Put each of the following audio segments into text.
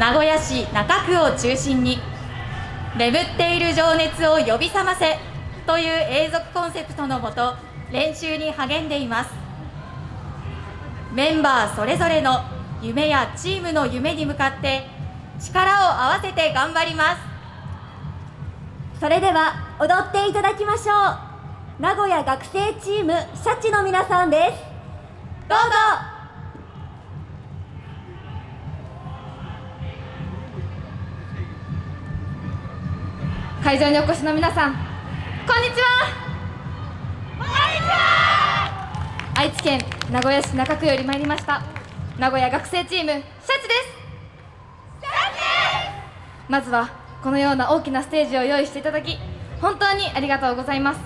名古屋市中区を中心に眠っている情熱を呼び覚ませという永続コンセプトのもと練習に励んでいます。メンバーそれぞれの夢やチームの夢に向かって力を合わせて頑張ります。それでは踊っていただきましょう。名古屋学生チームシャチの皆さんです。どうぞ会場にお越しの皆さんこんにちは。愛知県名古屋市中区より参りました名古屋学生チームシャチです。まずはこのような大きなステージを用意していただき本当にありがとうございます。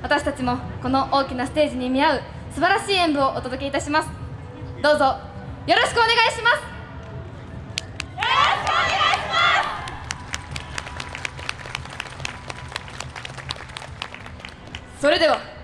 私たちもこの大きなステージに見合う素晴らしい演舞をお届けいたします。どうぞよろしくお願いします。それでは。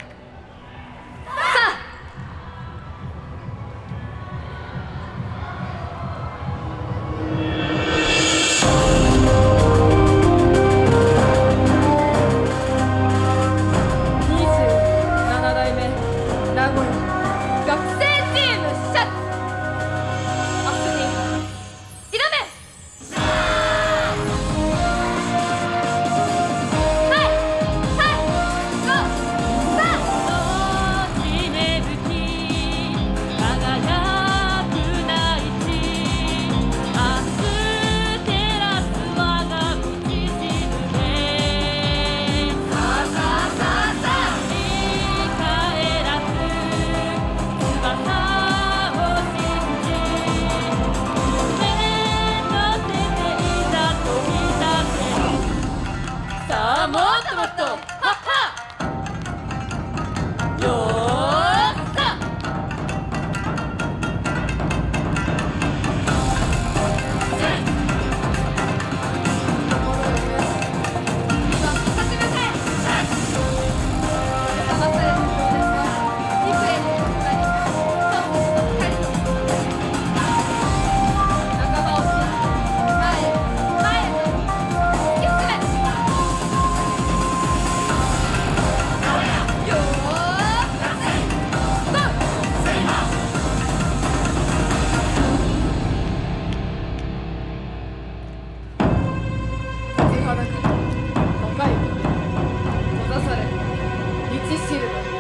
なく5回閉ざされ道しる。べ